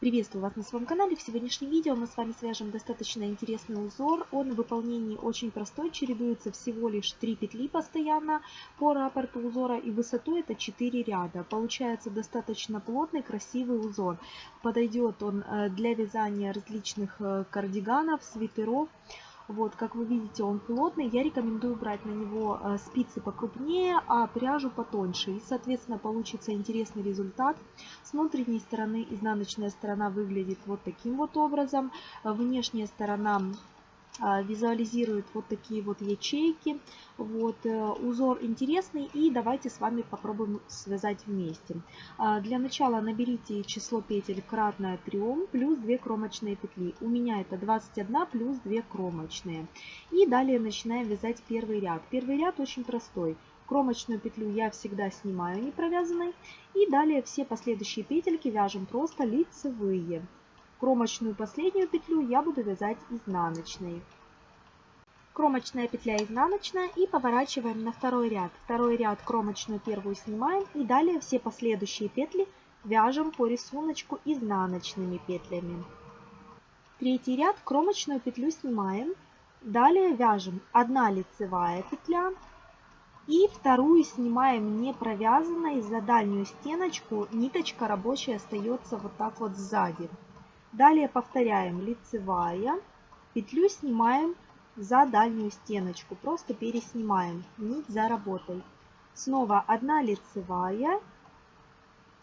Приветствую вас на своем канале. В сегодняшнем видео мы с вами свяжем достаточно интересный узор. Он в выполнении очень простой, чередуется всего лишь 3 петли постоянно по раппорту узора и высоту это 4 ряда. Получается достаточно плотный, красивый узор. Подойдет он э, для вязания различных э, кардиганов, свитеров. Вот, как вы видите, он плотный. Я рекомендую брать на него э, спицы покрупнее, а пряжу потоньше. И, соответственно, получится интересный результат. С внутренней стороны изнаночная сторона выглядит вот таким вот образом. Внешняя сторона визуализирует вот такие вот ячейки. Вот, э, узор интересный и давайте с вами попробуем связать вместе. А, для начала наберите число петель кратное 3 плюс 2 кромочные петли. У меня это 21 плюс 2 кромочные. И далее начинаем вязать первый ряд. Первый ряд очень простой. Кромочную петлю я всегда снимаю не провязанной. И далее все последующие петельки вяжем просто лицевые. Кромочную последнюю петлю я буду вязать изнаночной. Кромочная петля изнаночная и поворачиваем на второй ряд. Второй ряд кромочную первую снимаем и далее все последующие петли вяжем по рисунку изнаночными петлями. Третий ряд кромочную петлю снимаем. Далее вяжем 1 лицевая петля и вторую снимаем не провязанной за дальнюю стеночку. Ниточка рабочая остается вот так вот сзади. Далее повторяем лицевая, петлю снимаем за дальнюю стеночку, просто переснимаем нить за работой. Снова 1 лицевая,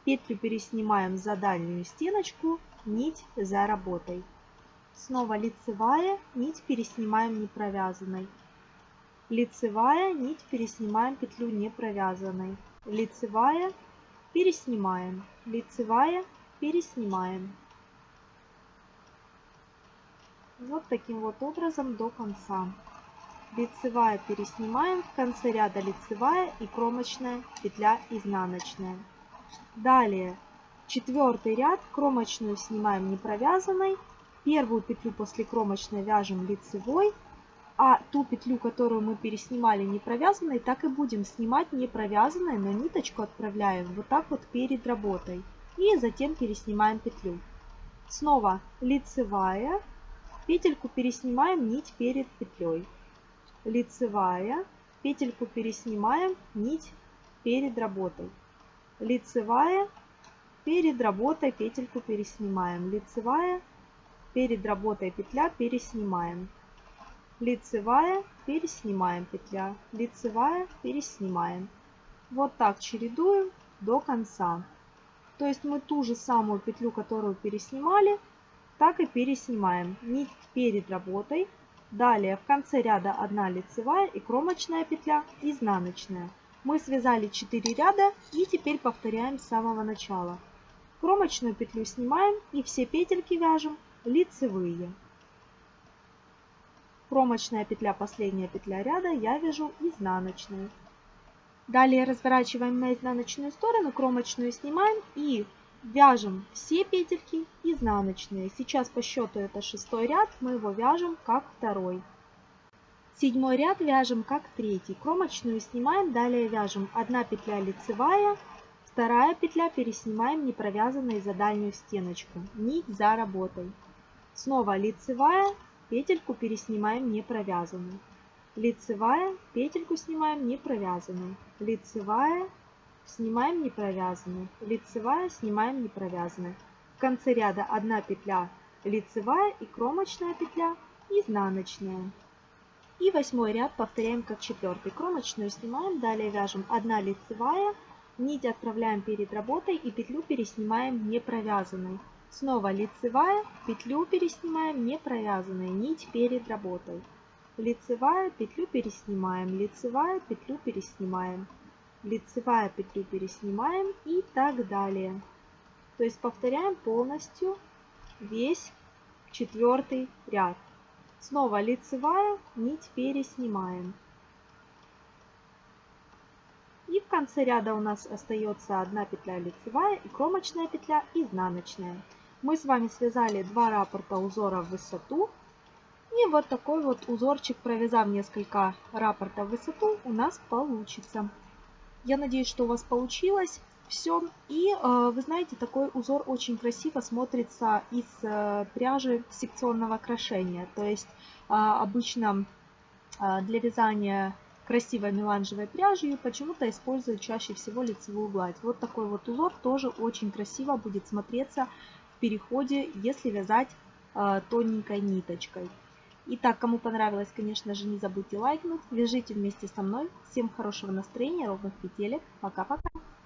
петлю переснимаем за дальнюю стеночку, нить за работой. Снова лицевая, нить переснимаем не провязанной. Лицевая, нить переснимаем петлю не провязанной. Лицевая, переснимаем. Лицевая, переснимаем. Вот таким вот образом до конца. Лицевая переснимаем, в конце ряда лицевая и кромочная петля изнаночная. Далее четвертый ряд, кромочную снимаем не провязанной, первую петлю после кромочной вяжем лицевой, а ту петлю, которую мы переснимали не провязанной, так и будем снимать не провязанной, но ниточку отправляем вот так вот перед работой. И затем переснимаем петлю. Снова лицевая, Петельку переснимаем нить перед петлей. Лицевая. Петельку переснимаем нить перед работой. Лицевая. Перед работой петельку переснимаем. Лицевая. Перед работой петля переснимаем. Лицевая. Переснимаем петля. Лицевая. Переснимаем. Вот так чередуем до конца. То есть мы ту же самую петлю, которую переснимали, так и переснимаем нить перед работой. Далее в конце ряда 1 лицевая и кромочная петля изнаночная. Мы связали 4 ряда и теперь повторяем с самого начала. Кромочную петлю снимаем и все петельки вяжем лицевые. Кромочная петля, последняя петля ряда, я вяжу изнаночную. Далее разворачиваем на изнаночную сторону, кромочную снимаем и Вяжем все петельки изнаночные. Сейчас по счету это шестой ряд, мы его вяжем как второй. Седьмой ряд вяжем как третий. Кромочную снимаем, далее вяжем 1 петля лицевая, вторая петля переснимаем не провязанной за дальнюю стеночку. Нить за работой. Снова лицевая, петельку переснимаем не провязанную. Лицевая, петельку снимаем не провязанную. Лицевая, снимаем не провязанную, лицевая, снимаем не провязанную. В конце ряда 1 петля лицевая и кромочная петля изнаночная. И восьмой ряд повторяем как четвертый. Кромочную снимаем, далее вяжем 1 лицевая, нить отправляем перед работой и петлю переснимаем не провязанной. Снова лицевая, петлю переснимаем не провязанной, нить перед работой. Лицевая, петлю переснимаем, лицевая, петлю переснимаем лицевая петлю переснимаем и так далее. То есть повторяем полностью весь четвертый ряд. Снова лицевая, нить переснимаем. И в конце ряда у нас остается одна петля лицевая и кромочная петля изнаночная. Мы с вами связали два раппорта узора в высоту. И вот такой вот узорчик, провязав несколько раппортов в высоту, у нас получится. Я надеюсь, что у вас получилось. Все. И э, вы знаете, такой узор очень красиво смотрится из э, пряжи секционного крошения. То есть э, обычно для вязания красивой меланжевой пряжей почему-то используют чаще всего лицевую гладь. Вот такой вот узор тоже очень красиво будет смотреться в переходе, если вязать тоненькой ниточкой. Итак, кому понравилось, конечно же, не забудьте лайкнуть. Вяжите вместе со мной. Всем хорошего настроения, ровных петелек. Пока-пока.